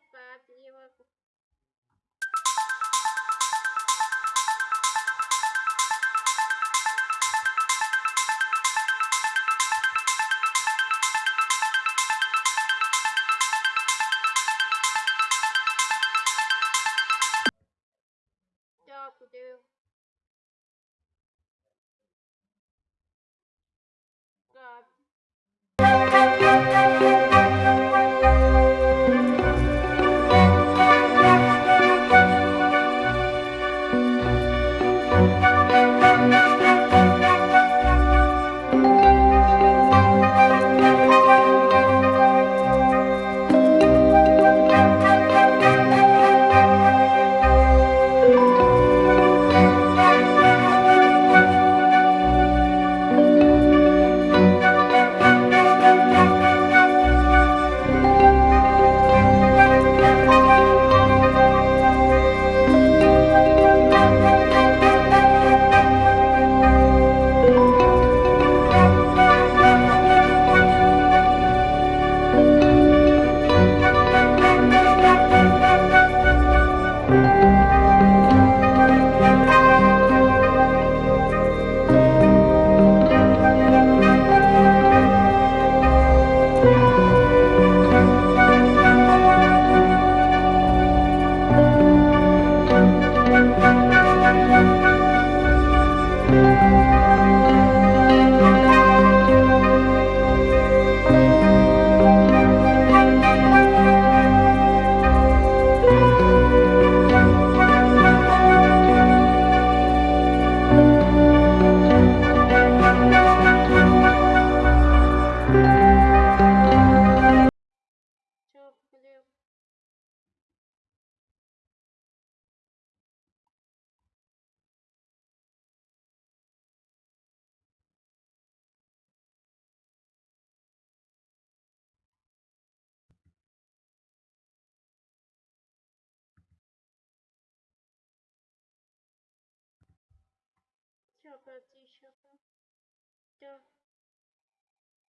поправила. Дякую. Тише. Дякую.